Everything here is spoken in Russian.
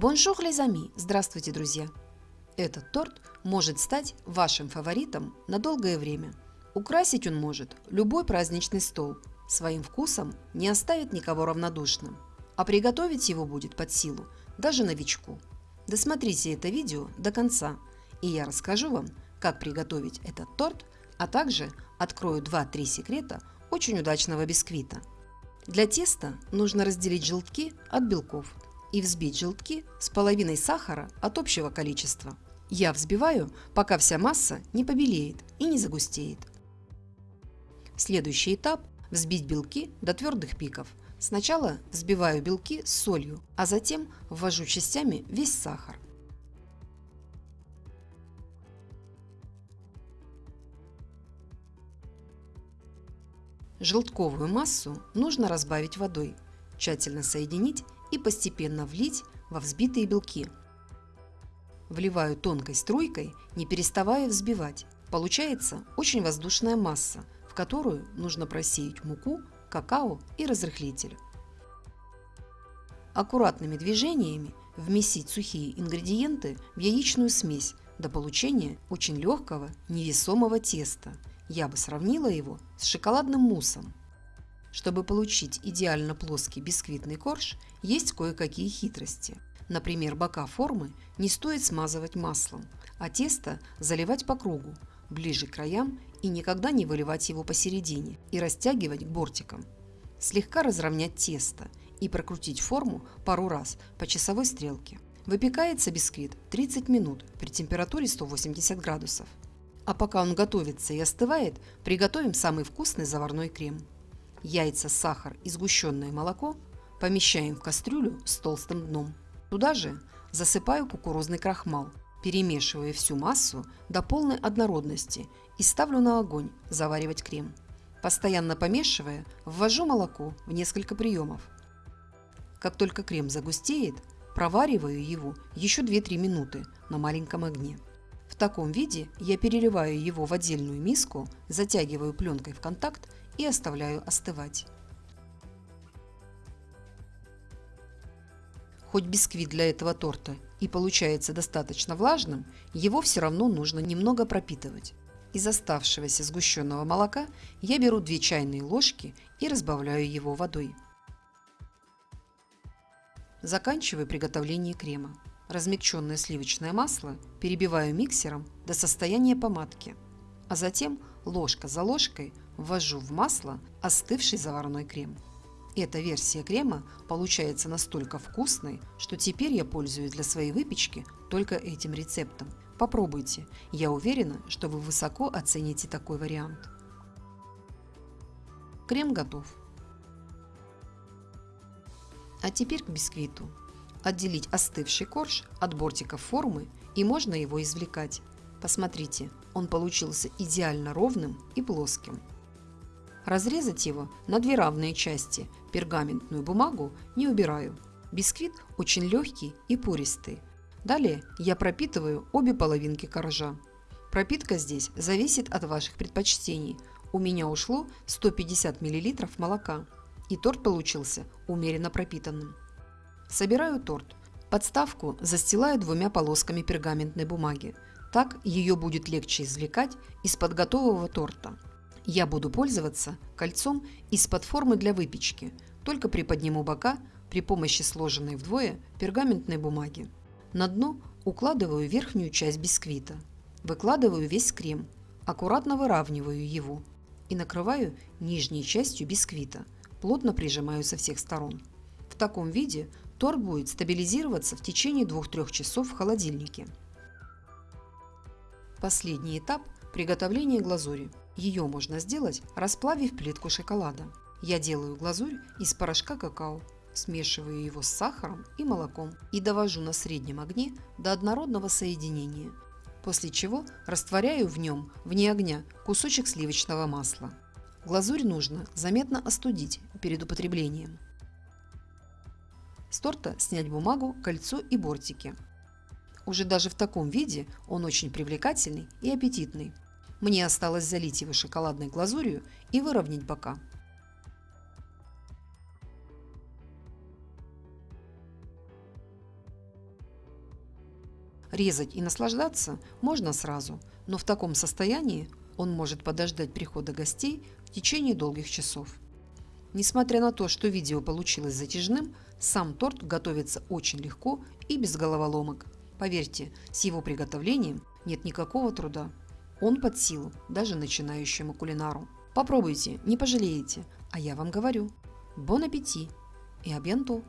Bonjour les amis! Здравствуйте, друзья! Этот торт может стать вашим фаворитом на долгое время. Украсить он может любой праздничный стол. Своим вкусом не оставит никого равнодушным. А приготовить его будет под силу даже новичку. Досмотрите это видео до конца, и я расскажу вам, как приготовить этот торт, а также открою 2-3 секрета очень удачного бисквита. Для теста нужно разделить желтки от белков – и взбить желтки с половиной сахара от общего количества. Я взбиваю, пока вся масса не побелеет и не загустеет. Следующий этап – взбить белки до твердых пиков. Сначала взбиваю белки с солью, а затем ввожу частями весь сахар. Желтковую массу нужно разбавить водой, тщательно соединить и постепенно влить во взбитые белки. Вливаю тонкой струйкой, не переставая взбивать. Получается очень воздушная масса, в которую нужно просеять муку, какао и разрыхлитель. Аккуратными движениями вместить сухие ингредиенты в яичную смесь до получения очень легкого невесомого теста. Я бы сравнила его с шоколадным муссом. Чтобы получить идеально плоский бисквитный корж, есть кое-какие хитрости. Например, бока формы не стоит смазывать маслом, а тесто заливать по кругу, ближе к краям и никогда не выливать его посередине и растягивать к бортикам. Слегка разровнять тесто и прокрутить форму пару раз по часовой стрелке. Выпекается бисквит 30 минут при температуре 180 градусов. А пока он готовится и остывает, приготовим самый вкусный заварной крем яйца, сахар и сгущенное молоко помещаем в кастрюлю с толстым дном. Туда же засыпаю кукурузный крахмал, перемешивая всю массу до полной однородности и ставлю на огонь заваривать крем. Постоянно помешивая, ввожу молоко в несколько приемов. Как только крем загустеет, провариваю его еще 2-3 минуты на маленьком огне. В таком виде я переливаю его в отдельную миску, затягиваю пленкой в контакт и оставляю остывать. Хоть бисквит для этого торта и получается достаточно влажным, его все равно нужно немного пропитывать. Из оставшегося сгущенного молока я беру 2 чайные ложки и разбавляю его водой. Заканчиваю приготовление крема. Размягченное сливочное масло перебиваю миксером до состояния помадки, а затем ложка за ложкой ввожу в масло остывший заварной крем. Эта версия крема получается настолько вкусной, что теперь я пользуюсь для своей выпечки только этим рецептом. Попробуйте, я уверена, что вы высоко оцените такой вариант. Крем готов. А теперь к бисквиту. Отделить остывший корж от бортиков формы и можно его извлекать. Посмотрите, он получился идеально ровным и плоским. Разрезать его на две равные части, пергаментную бумагу не убираю. Бисквит очень легкий и пористый. Далее я пропитываю обе половинки коржа. Пропитка здесь зависит от ваших предпочтений. У меня ушло 150 мл молока. И торт получился умеренно пропитанным. Собираю торт. Подставку застилаю двумя полосками пергаментной бумаги. Так ее будет легче извлекать из-под готового торта. Я буду пользоваться кольцом из-под формы для выпечки, только приподниму бока при помощи сложенной вдвое пергаментной бумаги. На дно укладываю верхнюю часть бисквита. Выкладываю весь крем, аккуратно выравниваю его и накрываю нижней частью бисквита, плотно прижимаю со всех сторон. В таком виде торт будет стабилизироваться в течение 2-3 часов в холодильнике. Последний этап – приготовления глазури. Ее можно сделать, расплавив плитку шоколада. Я делаю глазурь из порошка какао, смешиваю его с сахаром и молоком и довожу на среднем огне до однородного соединения, после чего растворяю в нем, вне огня, кусочек сливочного масла. Глазурь нужно заметно остудить перед употреблением. С торта снять бумагу, кольцо и бортики. Уже даже в таком виде он очень привлекательный и аппетитный. Мне осталось залить его шоколадной глазурью и выровнять бока. Резать и наслаждаться можно сразу, но в таком состоянии он может подождать прихода гостей в течение долгих часов. Несмотря на то, что видео получилось затяжным, сам торт готовится очень легко и без головоломок. Поверьте, с его приготовлением нет никакого труда. Он под силу даже начинающему кулинару. Попробуйте, не пожалеете, а я вам говорю. Бон аппетит и абьянто!